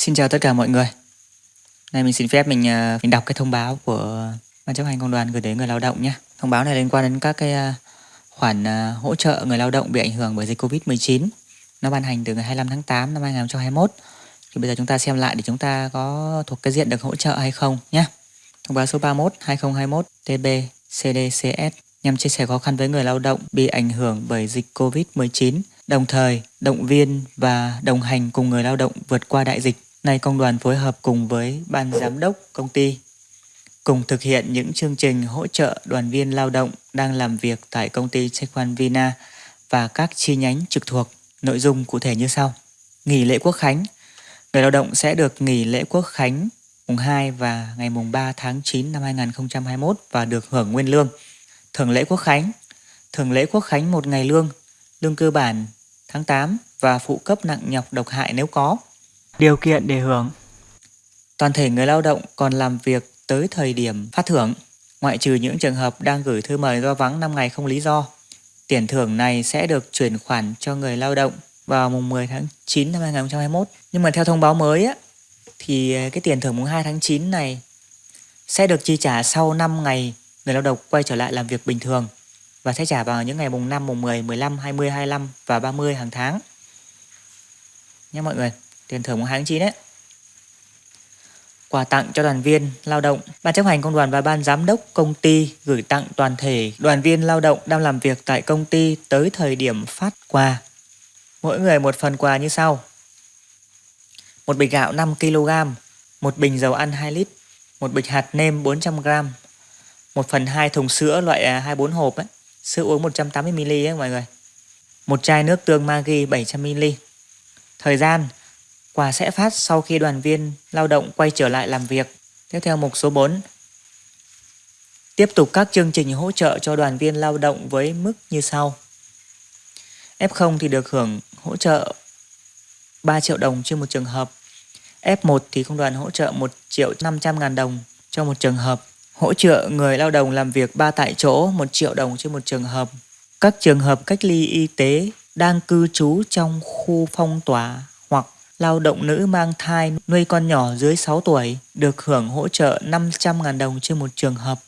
Xin chào tất cả mọi người. Nay mình xin phép mình à, mình đọc cái thông báo của ban chấp hành công đoàn gửi đến người lao động nhé. Thông báo này liên quan đến các cái à, khoản à, hỗ trợ người lao động bị ảnh hưởng bởi dịch Covid-19. Nó ban hành từ ngày 25 tháng 8 năm 2021. Thì bây giờ chúng ta xem lại để chúng ta có thuộc cái diện được hỗ trợ hay không nhé. Thông báo số 31 2021 TB CDCS nhằm chia sẻ khó khăn với người lao động bị ảnh hưởng bởi dịch Covid-19, đồng thời động viên và đồng hành cùng người lao động vượt qua đại dịch. Nay công đoàn phối hợp cùng với ban giám đốc công ty cùng thực hiện những chương trình hỗ trợ đoàn viên lao động đang làm việc tại công ty Chequan Vina và các chi nhánh trực thuộc. Nội dung cụ thể như sau. Nghỉ lễ quốc khánh Người lao động sẽ được nghỉ lễ quốc khánh mùng 2 và ngày mùng 3 tháng 9 năm 2021 và được hưởng nguyên lương. Thường lễ quốc khánh Thường lễ quốc khánh một ngày lương, lương cơ bản tháng 8 và phụ cấp nặng nhọc độc hại nếu có. Điều kiện để hưởng Toàn thể người lao động còn làm việc tới thời điểm phát thưởng, ngoại trừ những trường hợp đang gửi thư mời do vắng 5 ngày không lý do. Tiền thưởng này sẽ được chuyển khoản cho người lao động vào mùng 10 tháng 9 năm 2021. Nhưng mà theo thông báo mới á, thì cái tiền thưởng mùng 2 tháng 9 này sẽ được chi trả sau 5 ngày người lao động quay trở lại làm việc bình thường và sẽ trả vào những ngày mùng 5, mùng 10, 15, 20, 25 và 30 hàng tháng. Nhé mọi người, tiền thưởng mùng 2 tháng 9 đấy. Quà tặng cho đoàn viên lao động, Ban chấp hành công đoàn và Ban giám đốc công ty gửi tặng toàn thể đoàn viên lao động đang làm việc tại công ty tới thời điểm phát quà. Mỗi người một phần quà như sau. Một bịch gạo 5 kg, một bình dầu ăn 2 lít, một bịch hạt nêm 400 g, 1 phần 2 thùng sữa loại à, 24 hộp ấy, sữa uống 180ml ấy mọi người. Một chai nước tương Maggi 700ml. Thời gian quà sẽ phát sau khi đoàn viên lao động quay trở lại làm việc. Tiếp theo mục số 4. Tiếp tục các chương trình hỗ trợ cho đoàn viên lao động với mức như sau. F0 thì được hưởng hỗ trợ 3 triệu đồng trên một trường hợp. F1 thì công đoàn hỗ trợ 1 triệu 500 ngàn đồng cho một trường hợp hỗ trợ người lao động làm việc 3 tại chỗ 1 triệu đồng trên một trường hợp. Các trường hợp cách ly y tế đang cư trú trong khu phong tỏa hoặc lao động nữ mang thai nuôi con nhỏ dưới 6 tuổi được hưởng hỗ trợ 500.000 đồng trên một trường hợp.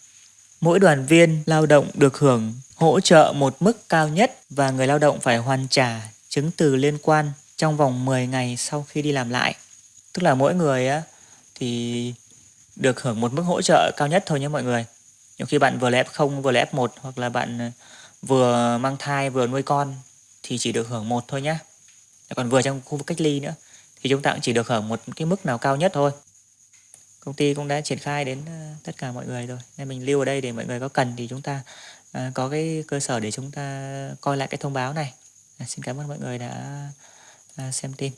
Mỗi đoàn viên lao động được hưởng hỗ trợ một mức cao nhất và người lao động phải hoàn trả chứng từ liên quan trong vòng 10 ngày sau khi đi làm lại. Tức là mỗi người á, thì được hưởng một mức hỗ trợ cao nhất thôi nhé mọi người. Nhiều khi bạn vừa là F0 vừa là F1 hoặc là bạn ờ, vừa mang thai vừa nuôi con thì chỉ được hưởng một thôi nhé. Còn vừa trong khu vực cách ly nữa thì chúng ta cũng chỉ được hưởng một cái mức nào cao nhất thôi. Công ty cũng đã triển khai đến ờ, tất cả mọi người rồi. Nên mình lưu ở đây để mọi người có cần thì chúng ta ờ, có cái cơ sở để chúng ta coi lại cái thông báo này. À, xin cảm ơn mọi người đã ờ, xem tin.